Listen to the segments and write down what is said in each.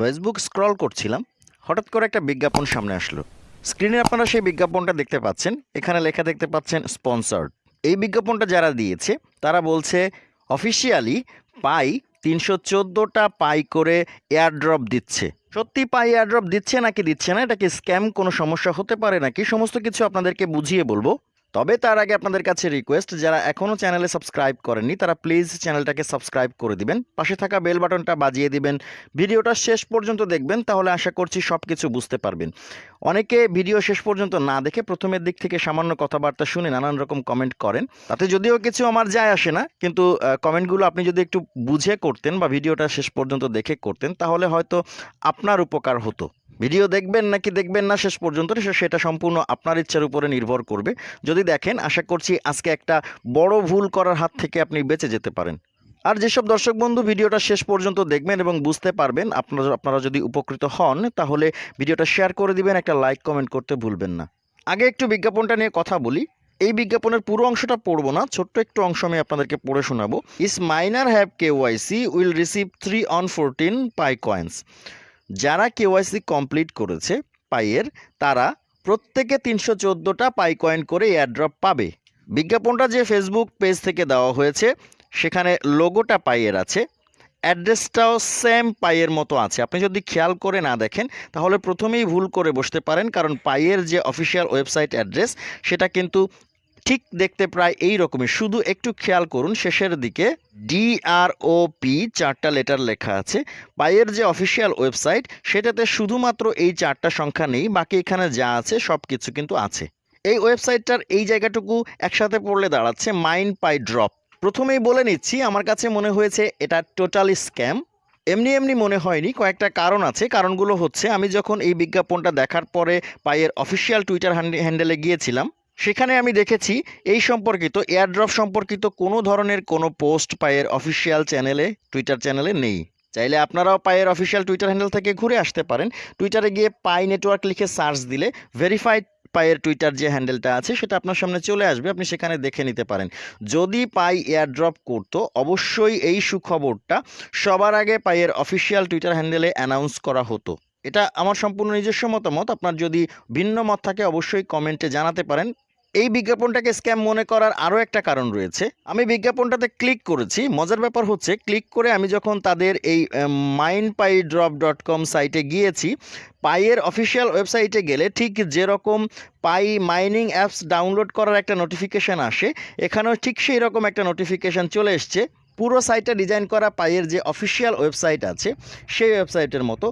Facebook scroll করছিলাম, হঠাৎ করে একটা বিজ্ঞাপন সামনে আসলো। স্ক্রিনে আপনারা সেই বিজ্ঞাপনটা দেখতে পাচ্ছেন, এখানে লেখা দেখতে পাচ্ছেন স্পন্সার্ড এই বিজ্ঞাপনটা যারা দিয়েছে, তারা বলছে অফিসিয়ালি পাই তিনশো চোদ্দোটা পাই করে এয়ারড্রপ দিচ্ছে। সত্যি পাই এয়ারড্রপ দিচ্ছে নাকি দিচ্ছে না, এটা কি স্ক্যাম কোনো সমস্যা হতে পারে নাকি? সমস্ত কিছু আপনাদেরকে বুঝিয়ে বলব। তবে তার আগে আপনাদের কাছে রিকোয়েস্ট যারা এখনও চ্যানেলে সাবস্ক্রাইব করেননি, তারা প্লিজ চ্যানেলটাকে সাবস্ক্রাইব করে দিবেন। পাশে থাকা বেল বাটনটা বাজিয়ে দিবেন। ভিডিওটা শেষ পর্যন্ত দেখবেন, তাহলে আশা করছি সব কিছু বুঝতে পারবেন। অনেকে ভিডিও শেষ পর্যন্ত না দেখে প্রথমের দিক থেকে সামান্য কথাবার্তা শুনে নানান রকম কমেন্ট করেন। তাতে যদিও কিছু আমার যায় আসে না, কিন্তু কমেন্টগুলো আপনি যদি একটু বুঝে করতেন বা ভিডিওটা শেষ পর্যন্ত দেখে করতেন, তাহলে হয়তো আপনার উপকার হতো। ভিডিও দেখবেন নাকি দেখবেন না, শেষ পর্যন্ত সেটা সম্পূর্ণ আপনার ইচ্ছার উপরে নির্ভর করবে। যদি দেখেন, আশা করছি আজকে একটা বড় ভুল করার হাত থেকে আপনি বেঁচে যেতে পারেন। আর যেসব দর্শক বন্ধু ভিডিওটা শেষ পর্যন্ত দেখবেন এবং বুঝতে পারবেন, আপনারা আপনারা যদি উপকৃত হন, তাহলে ভিডিওটা শেয়ার করে দিবেন, একটা লাইক, কমেন্ট করতে ভুলবেন না। আগে একটু বিজ্ঞাপনটা নিয়ে কথা বলি। এই বিজ্ঞাপনের পুরো অংশটা পড়ব না, ছোট্ট একটু অংশ আমি আপনাদেরকে পড়ে শোনাবো। As miner have KYC will receive three on fourteen Pi coins যারা কেওয়াইসি কমপ্লিট করেছে পাইয়ের, তারা প্রত্যেকে তিনশো চোদ্দোটা পাই কয়েন করে এয়ারড্রপ পাবে। বিজ্ঞাপনটা যে ফেসবুক পেজ থেকে দেওয়া হয়েছে, সেখানে লোগোটা পাইয়ের আছে। অ্যাড্রেসটাও সেম পাইয়ের মতো আছে। আপনি যদি খেয়াল করে না দেখেন, তাহলে প্রথমেই ভুল করে বসতে পারেন, কারণ পাইয়ের যে অফিসিয়াল ওয়েবসাইট অ্যাড্রেস, সেটা কিন্তু ঠিক দেখতে প্রায় এই রকমই শুধু একটু খেয়াল করুন, শেষের দিকে ডিআরওপি চারটা লেটার লেখা আছে। পাইয়ের যে অফিসিয়াল ওয়েবসাইট সেটাতে শুধুমাত্র এই চারটা সংখ্যা নেই, বাকি এখানে যা আছে সব কিছু কিন্তু আছে। এই ওয়েবসাইটটার এই জায়গাটুকু একসাথে পড়লে দাঁড়াচ্ছে মাইন্ড পাই ড্রপ প্রথমেই বলে নিচ্ছি, আমার কাছে মনে হয়েছে এটা টোটালি স্ক্যাম এমনি এমনি মনে হয়নি, কয়েকটা কারণ আছে। কারণগুলো হচ্ছে, আমি যখন এই বিজ্ঞাপনটা দেখার পরে পায়ের অফিসিয়াল টুইটার হ্যান্ডেলে গিয়েছিলাম সেখানে আমি দেখেছি এই সম্পর্কিত এয়ারড্রপ সম্পর্কিত কোনো ধরনের কোনো পোস্ট পায়ের অফিসিয়াল চ্যানেলে টুইটার চ্যানেলে নেই। চাইলে আপনারাও পায়ের অফিসিয়াল টুইটার হ্যান্ডেল থেকে ঘুরে আসতে পারেন। টুইটারে গিয়ে পাই নেটওয়ার্ক লিখে সার্চ দিলে ভেরিফাইড পায়ের টুইটার যে হ্যান্ডেলটা আছে, সেটা আপনার সামনে চলে আসবে, আপনি সেখানে দেখে নিতে পারেন। যদি পাই এয়ারড্রপ করতো, অবশ্যই এই সুখবরটা সবার আগে পায়ের অফিসিয়াল টুইটার হ্যান্ডেলে অ্যানাউন্স করা হতো। এটা আমার সম্পূর্ণ নিজস্ব মতামত। আপনার যদি ভিন্ন মত থাকে, অবশ্যই কমেন্টে জানাতে পারেন। এই বিজ্ঞাপনটাকে স্ক্যাম মনে করার আরও একটা কারণ রয়েছে। আমি বিজ্ঞাপনটাতে ক্লিক করেছি। মজার ব্যাপার হচ্ছে ক্লিক করে আমি যখন তাদের এই mind Pi drop dot com সাইটে গিয়েছি পাইয়ের অফিসিয়াল ওয়েবসাইটে গেলে ঠিক যেরকম পাই মাইনিং অ্যাপস ডাউনলোড করার একটা নোটিফিকেশান আসে, এখানেও ঠিক সেই রকম একটা নোটিফিকেশান চলে এসছে। পুরো সাইটটা ডিজাইন করা পাইয়ের যে অফিসিয়াল ওয়েবসাইট আছে, সেই ওয়েবসাইটের মতো।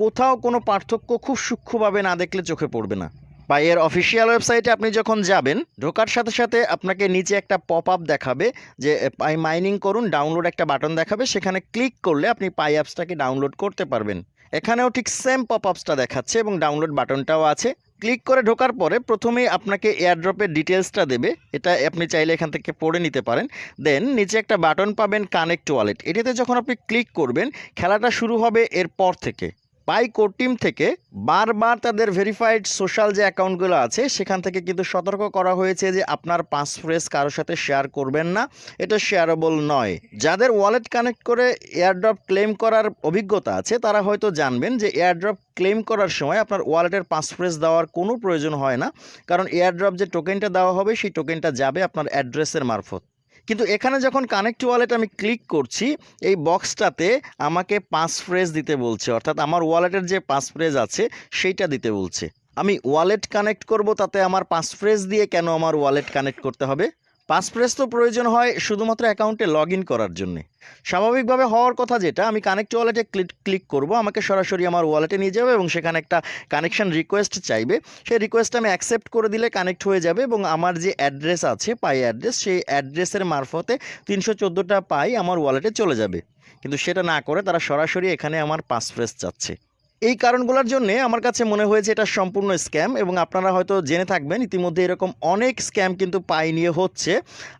কোথাও কোনো পার্থক্য খুব সূক্ষ্মভাবে না দেখলে চোখে পড়বে না। পাইয়ের অফিসিয়াল ওয়েবসাইটে আপনি যখন যাবেন, ঢোকার সাথে সাথে আপনাকে নিচে একটা পপ আপ দেখাবে যে পাই মাইনিং করুন ডাউনলোড একটা বাটন দেখাবে, সেখানে ক্লিক করলে আপনি পাই অ্যাপসটাকে ডাউনলোড করতে পারবেন। এখানেও ঠিক সেম পপ আপসটা দেখাচ্ছে এবং ডাউনলোড বাটনটাও আছে। ক্লিক করে ঢোকার পরে প্রথমেই আপনাকে এয়ারড্রপের ডিটেলসটা দেবে, এটা আপনি চাইলে এখান থেকে পড়ে নিতে পারেন। দেন নিচে একটা বাটন পাবেন কানেক্ট ওয়ালেট এটাতে যখন আপনি ক্লিক করবেন, খেলাটা শুরু হবে এরপর থেকে। পাই কোর টিম থেকে বারবার তাদের ভেরিফাইড সোশ্যাল যে অ্যাকাউন্টগুলো আছে, সেখান থেকে কিন্তু সতর্ক করা হয়েছে যে আপনার পাস ফ্রেস কারোর সাথে শেয়ার করবেন না। এটা শেয়ারেবল নয়। যাদের ওয়ালেট কানেক্ট করে এয়ারড্রপ ক্লেম করার অভিজ্ঞতা আছে, তারা হয়তো জানবেন যে এয়ারড্রপ ক্লেম করার সময় আপনার ওয়ালেটের পাস ফ্রেস দেওয়ার কোনো প্রয়োজন হয় না। কারণ এয়ারড্রপ যে টোকেনটা দেওয়া হবে, সেই টোকেনটা যাবে আপনার অ্যাড্রেসের মারফত। কিন্তু এখানে যখন কানেক্ট ওয়ালেট আমি ক্লিক করছি, এই বক্সটাতে আমাকে পাঁচ ফ্রেজ দিতে বলছে। অর্থাৎ আমার ওয়ালেটের যে পাঁচ ফ্রেজ আছে, সেইটা দিতে বলছে। আমি ওয়ালেট কানেক্ট করব, তাতে আমার পাঁচ ফ্রেজ দিয়ে কেন আমার ওয়ালেট কানেক্ট করতে হবে? পাস ফ্রেজ তো প্রয়োজন হয় শুধুমাত্র অ্যাকাউন্টে লগ করার জন্যে। স্বাভাবিকভাবে হওয়ার কথা যেটা, আমি কানেক্ট ওয়ালেটে ক্লিক ক্লিক করব, আমাকে সরাসরি আমার ওয়ালেটে নিয়ে যাবে এবং সেখানে একটা কানেকশন রিকোয়েস্ট চাইবে। সেই রিকোয়েস্ট আমি অ্যাকসেপ্ট করে দিলে কানেক্ট হয়ে যাবে এবং আমার যে অ্যাড্রেস আছে পাই অ্যাড্রেস সেই অ্যাড্রেসের মারফতে তিনশো চোদ্দোটা পাই আমার ওয়ালেটে চলে যাবে। কিন্তু সেটা না করে তারা সরাসরি এখানে আমার পাস ফ্রেস চাচ্ছে। এই কারণগুলোর জন্য আমার কাছে মনে হয়েছে এটা সম্পূর্ণ স্ক্যাম এবং আপনারা হয়তো জেনে থাকবেন ইতিমধ্যে এরকম অনেক স্ক্যাম কিন্তু পাই নিয়ে হচ্ছে।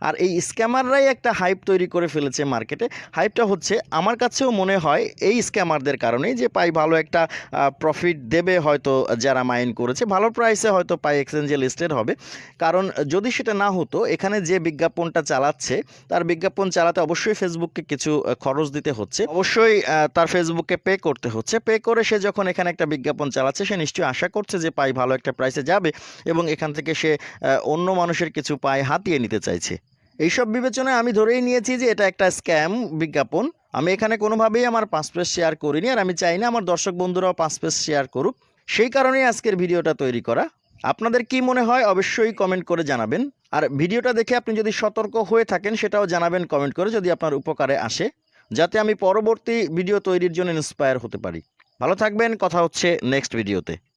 আর এই স্ক্যামাররাই একটা হাইপ তৈরি করে ফেলেছে মার্কেটে। হাইপটা হচ্ছে, আমার কাছেও মনে হয় এই স্ক্যামারদের কারণেই যে পাই ভালো একটা প্রফিট দেবে হয়তো যারা মাইন করেছে। ভালো প্রাইসে হয়তো পাই এক্সচেঞ্জে লিস্টেড হবে। কারণ যদি সেটা না হতো, এখানে যে বিজ্ঞাপনটা চালাচ্ছে, তার বিজ্ঞাপন চালাতে অবশ্যই ফেসবুককে কিছু খরচ দিতে হচ্ছে। অবশ্যই তার ফেসবুককে পে করতে হচ্ছে। পে করে সে যখন এখানে একটা বিজ্ঞাপন চালাচ্ছে, সে নিশ্চয়ই আশা করছে যে পাই ভালো একটা প্রাইসে যাবে এবং এখান থেকে সে অন্য মানুষের কিছু পায় হাতিয়ে নিতে চাইছে। এইসব বিবেচনায় আমি ধরেই নিয়েছি যে এটা একটা স্ক্যাম বিজ্ঞাপন। আমি এখানে কোনোভাবেই আমার পাঁচ পেজ শেয়ার করিনি আর আমি চাই না আমার দর্শক বন্ধুরাও পাঁচ পেজ শেয়ার করুক। সেই কারণেই আজকের ভিডিওটা তৈরি করা। আপনাদের কি মনে হয় অবশ্যই কমেন্ট করে জানাবেন। আর ভিডিওটা দেখে আপনি যদি সতর্ক হয়ে থাকেন, সেটাও জানাবেন কমেন্ট করে যদি আপনার উপকারে আসে, যাতে আমি পরবর্তী ভিডিও তৈরির জন্য ইন্সপায়ার হতে পারি। ভালো থাকবেন কথা হচ্ছে নেক্সট ভিডিওতে